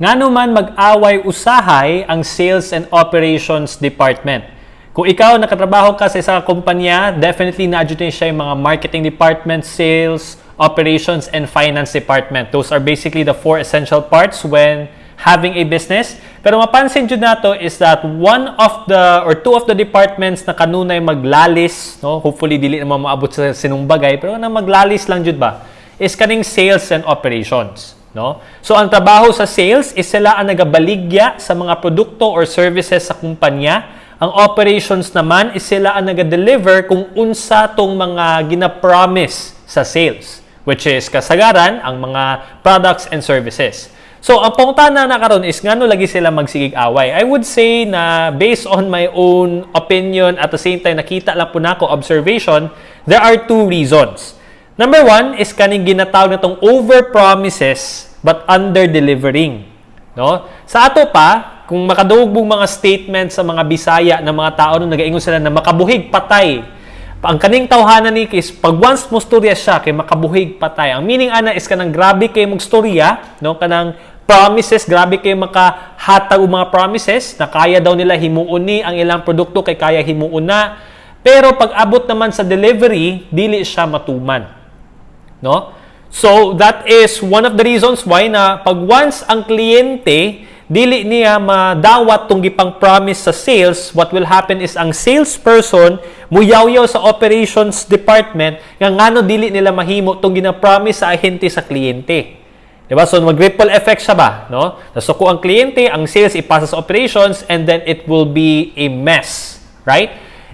Ngano man mag-away usahay ang Sales and Operations Department. Kung ikaw nakatrabaho ka sa isang kumpanya, definitely na siya yung mga marketing department, sales, operations, and finance department. Those are basically the four essential parts when having a business. Pero mapansin jud nato is that one of the or two of the departments na kanunay maglalis, no, hopefully dili naman maabot sa sinumbagay, pero na maglalis lang jud ba, is kaning sales and operations. No? So ang trabaho sa sales is sila ang nagabaligya sa mga produkto or services sa kumpanya. Ang operations naman is sila ang naga-deliver kung unsa tong mga gina-promise sa sales, which is kasagaran ang mga products and services. So, ang pangutana na karon is ngano lagi sila magsigig away. I would say na based on my own opinion at the same time nakita lang po nako observation, there are two reasons. Number one is kaning ginatawag natong over promises but under delivering. No? Sa ato pa, kung makadugog mga statements sa mga Bisaya ng mga tao nung nagaingon sila na makabuhig patay ang kaning tawhanan ni is pag once mo storya siya kay makabuhig patay. Ang meaning ana is kanang grabe kay mong storya, no? Kanang promises, grabe kay makahatag mga promises na kaya daw nila himuon ni ang ilang produkto kay kaya himuon na. Pero pag abot naman sa delivery, dili siya matuman. No? So, that is one of the reasons why na pag once ang kliyente dili niya madawat tong gipang promise sa sales, what will happen is ang salesperson muyaw-yaw sa operations department nga ngano dili nila mahimo tong gina-promise sa ahente sa kliyente. Diba? So, mag-ripple effect siya ba? No? Nasuko ang kliyente, ang sales ipasa sa operations, and then it will be a mess. Right?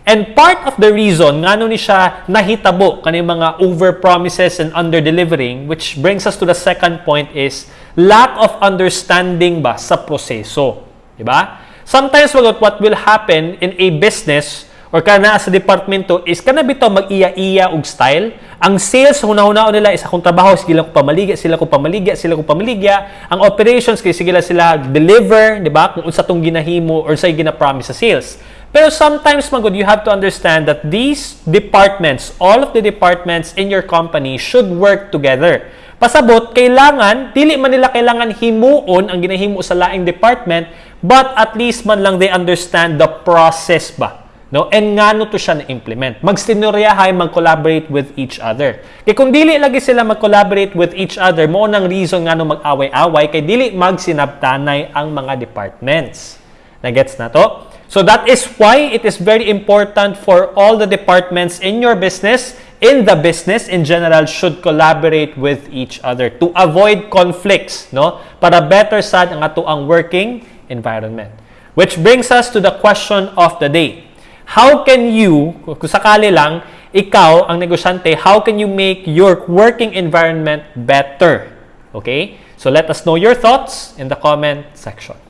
And part of the reason ngano ni siya nahitabo kani mga over-promises and under-delivering, which brings us to the second point is lack of understanding ba sa proseso. Di ba? Sometimes what, will happen in a business or kana sa departamento is kana bitaw mag-iya-iya og style. Ang sales hunahunao nila is akong trabaho sila ko pamaligya, sila ko pamaligya, sila ko pamaligya. Ang operations kay sila sila deliver, di ba? Kung unsa tong ginahimo or sa gina-promise sa sales. Pero sometimes, magod, you have to understand that these departments, all of the departments in your company should work together. Pasabot, kailangan, dili man nila kailangan himuon ang ginahimo sa laing department, but at least man lang they understand the process ba? No? And ngano to siya na-implement. Magsinoryahay, mag-collaborate with each other. Kaya kung dili lagi sila mag-collaborate with each other, mo nang reason ngano mag-away-away, kay dili magsinabtanay ang mga departments. Nagets na to? So that is why it is very important for all the departments in your business, in the business in general, should collaborate with each other to avoid conflicts, no? Para better sad ang ato ang working environment. Which brings us to the question of the day. How can you, kung sakali lang, ikaw ang negosyante, how can you make your working environment better? Okay? So let us know your thoughts in the comment section.